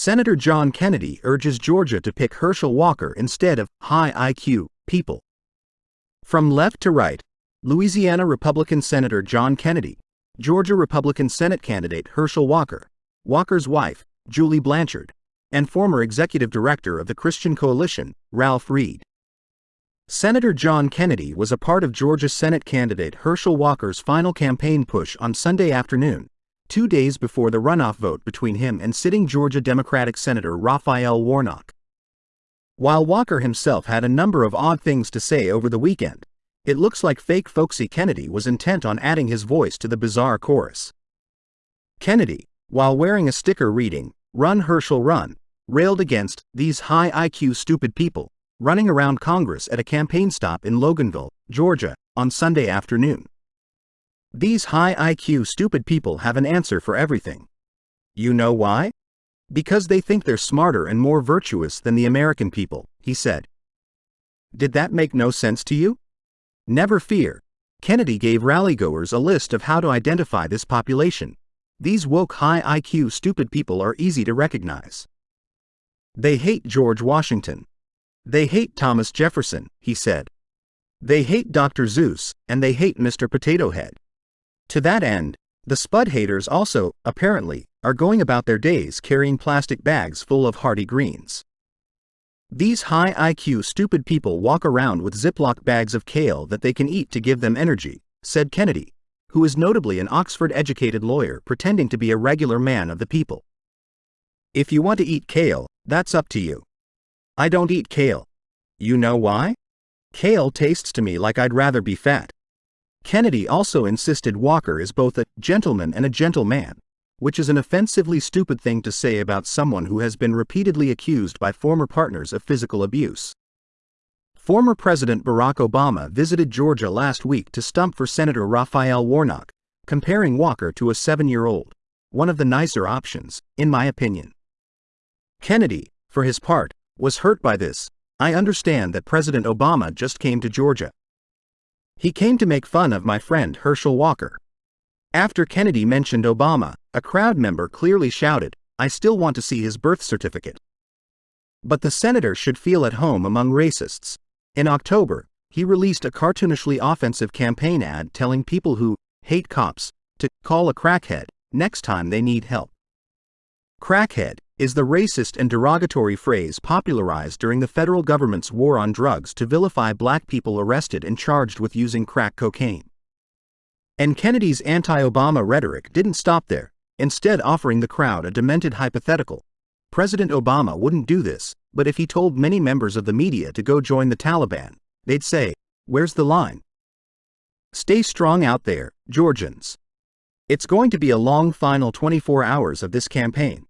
Senator John Kennedy urges Georgia to pick Herschel Walker instead of high IQ people. From left to right, Louisiana Republican Senator John Kennedy, Georgia Republican Senate candidate Herschel Walker, Walker's wife, Julie Blanchard, and former executive director of the Christian Coalition, Ralph Reed. Senator John Kennedy was a part of Georgia Senate candidate Herschel Walker's final campaign push on Sunday afternoon, two days before the runoff vote between him and sitting Georgia Democratic Senator Raphael Warnock. While Walker himself had a number of odd things to say over the weekend, it looks like fake folksy Kennedy was intent on adding his voice to the bizarre chorus. Kennedy, while wearing a sticker reading, Run Herschel Run, railed against these high IQ stupid people running around Congress at a campaign stop in Loganville, Georgia, on Sunday afternoon. These high IQ stupid people have an answer for everything. You know why? Because they think they're smarter and more virtuous than the American people, he said. Did that make no sense to you? Never fear. Kennedy gave rallygoers a list of how to identify this population. These woke high IQ stupid people are easy to recognize. They hate George Washington. They hate Thomas Jefferson, he said. They hate Dr. Seuss, and they hate Mr. Potato Head. To that end, the Spud haters also, apparently, are going about their days carrying plastic bags full of hearty greens. These high IQ stupid people walk around with Ziploc bags of kale that they can eat to give them energy, said Kennedy, who is notably an Oxford educated lawyer pretending to be a regular man of the people. If you want to eat kale, that's up to you. I don't eat kale. You know why? Kale tastes to me like I'd rather be fat. Kennedy also insisted Walker is both a gentleman and a gentleman, which is an offensively stupid thing to say about someone who has been repeatedly accused by former partners of physical abuse. Former President Barack Obama visited Georgia last week to stump for Senator Raphael Warnock, comparing Walker to a seven year old, one of the nicer options, in my opinion. Kennedy, for his part, was hurt by this. I understand that President Obama just came to Georgia. He came to make fun of my friend Herschel Walker. After Kennedy mentioned Obama, a crowd member clearly shouted, I still want to see his birth certificate. But the senator should feel at home among racists. In October, he released a cartoonishly offensive campaign ad telling people who hate cops to call a crackhead next time they need help. Crackhead is the racist and derogatory phrase popularized during the federal government's war on drugs to vilify black people arrested and charged with using crack cocaine. And Kennedy's anti Obama rhetoric didn't stop there, instead, offering the crowd a demented hypothetical. President Obama wouldn't do this, but if he told many members of the media to go join the Taliban, they'd say, Where's the line? Stay strong out there, Georgians. It's going to be a long final 24 hours of this campaign.